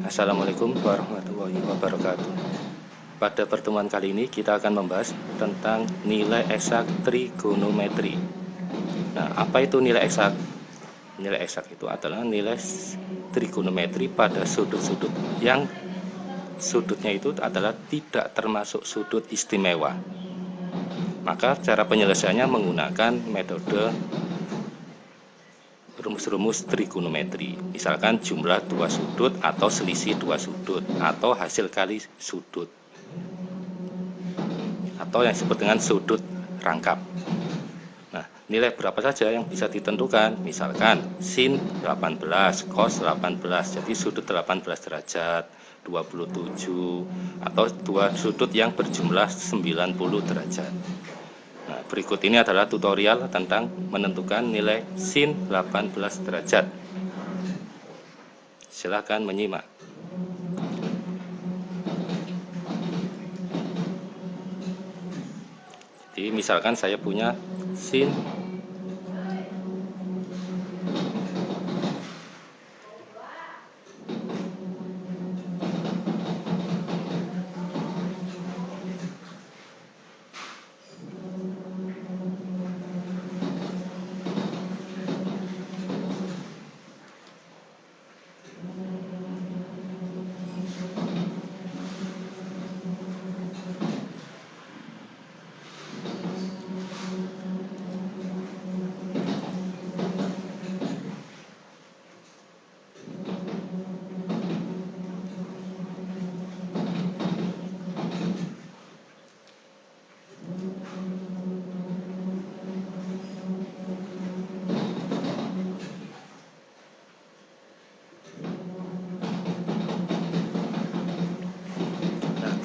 Assalamualaikum warahmatullahi wabarakatuh. Pada pertemuan kali ini kita akan membahas tentang nilai eksak trigonometri. Nah, apa itu nilai eksak? Nilai eksak itu adalah nilai trigonometri pada sudut-sudut yang sudutnya itu adalah tidak termasuk sudut istimewa. Maka cara penyelesaiannya menggunakan metode rumus-rumus trigonometri misalkan jumlah dua sudut atau selisih dua sudut atau hasil kali sudut. Atau yang disebut dengan sudut rangkap. Nah nilai berapa saja yang bisa ditentukan? Misalkan sin 18 cos 18 jadi sudut 18 derajat 27 atau dua sudut yang berjumlah 90 derajat berikut ini adalah tutorial tentang menentukan nilai sin 18 derajat. Silakan menyimak. Jadi misalkan saya punya sin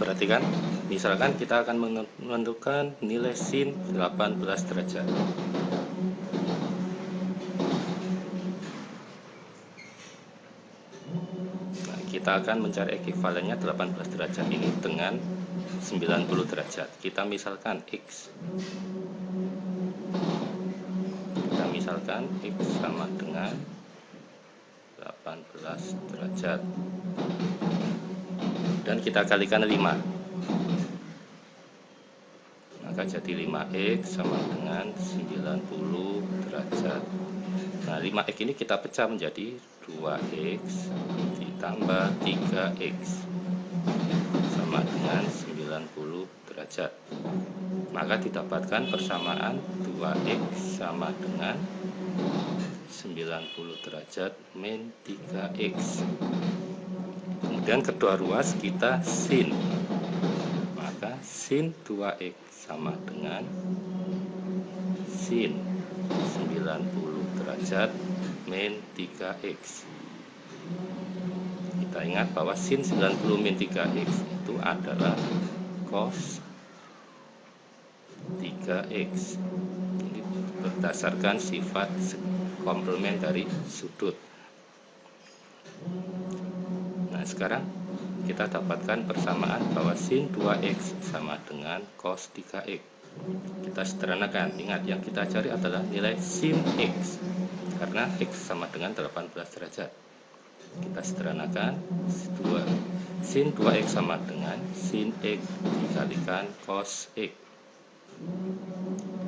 perhatikan misalkan kita akan menentukan nilai sin 18 derajat. Nah, kita akan mencari ekivalennya 18 derajat ini dengan 90 derajat. Kita misalkan X. Kita misalkan X sama dengan 18 derajat dan kita kalikan 5 maka jadi 5x sama dengan 90 derajat. Nah 5x ini kita pecah menjadi 2x ditambah 3x sama dengan 90 derajat. Maka didapatkan persamaan 2x sama dengan 90 derajat min 3x kemudian kedua ruas kita sin. Maka sin 2x sama dengan sin. 90 derajat min 3x kita ingat bahwa sin 90 min 3x itu adalah cos 3x ini berdasarkan sifat komplement dari sudut sekarang kita dapatkan persamaan bahwa sin 2x sama dengan cos 3x kita sederhanakan. Ingat yang kita cari adalah nilai sin x. Karena x sama dengan 18 derajat. Kita sederhanakan 2 sin 2x sama dengan sin x dikalikan cos x.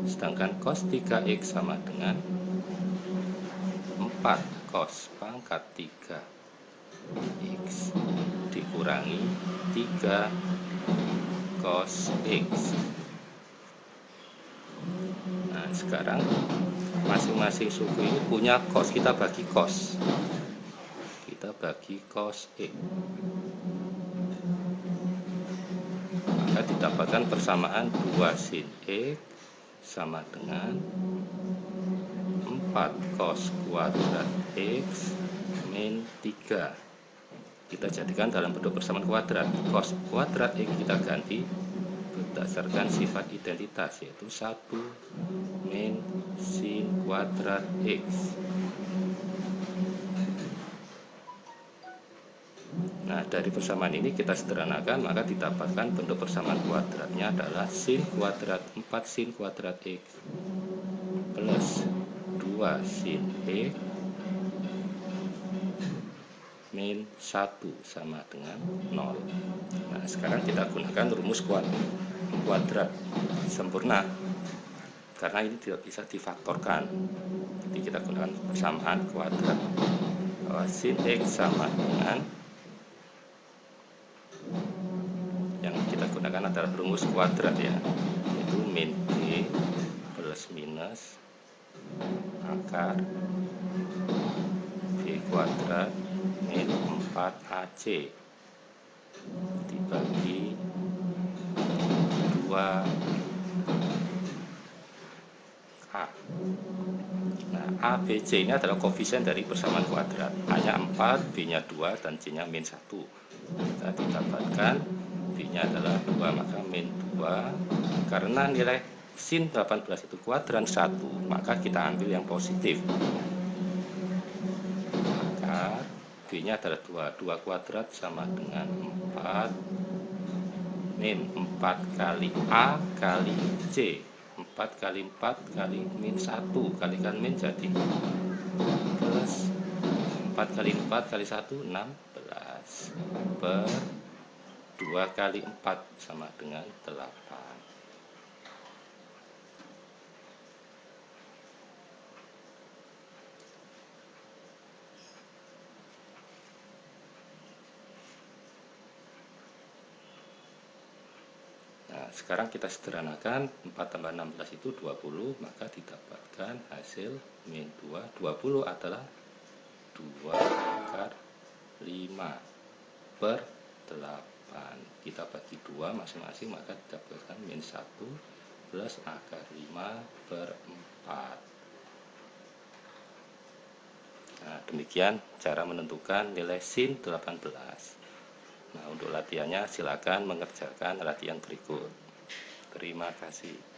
Sedangkan cos 3x sama dengan 4 cos pangkat 3 X dikurangi 3 cos X. Nah sekarang masing-masing suku ini punya cos kita bagi cos. Kita bagi cos X maka didapatkan persamaan 2 sin X sama dengan 4 cos kuadrat X min 3 kita jadikan dalam bentuk persamaan kuadrat. Cos kuadrat X kita ganti berdasarkan sifat identitas yaitu 1 min sin kuadrat X. Nah dari persamaan ini kita sederhanakan maka didapatkan bentuk persamaan kuadratnya adalah sin kuadrat 4 sin kuadrat X plus 2 sin X min 1 sama dengan 0 nah sekarang kita gunakan rumus kuadrat sempurna. Karena ini tidak bisa difaktorkan. Jadi kita gunakan persamaan kuadrat bahwa sin X sama dengan yang kita gunakan adalah rumus kuadrat ya. Itu min B plus minus akar V kuadrat 4AC dibagi 2 A. Nah A, B, C ini adalah koefisien dari persamaan kuadrat. A nya 4, B nya 2 dan C nya min 1 kita didapatkan B nya adalah 2 maka min 2 karena nilai sin 18 itu kuadran 1 maka kita ambil yang positif maka B nya adalah 2 2 kuadrat sama dengan 4 min 4 kali A kali C. 4 kali 4 kali min 1 kalikan min jadi plus 4 kali 4 kali 1 16 per 2 kali 4 sama dengan 8 sekarang kita sederhanakan 4 tambah 16 itu 20, maka didapatkan hasil min 2. 20 adalah 2 akar 5 per 8. Kita bagi 2 masing-masing, maka didapatkan min 1 plus akar 5 per 4. Nah, demikian cara menentukan nilai sin 18. Nah, untuk latihannya silakan mengerjakan latihan berikut. Terima kasih.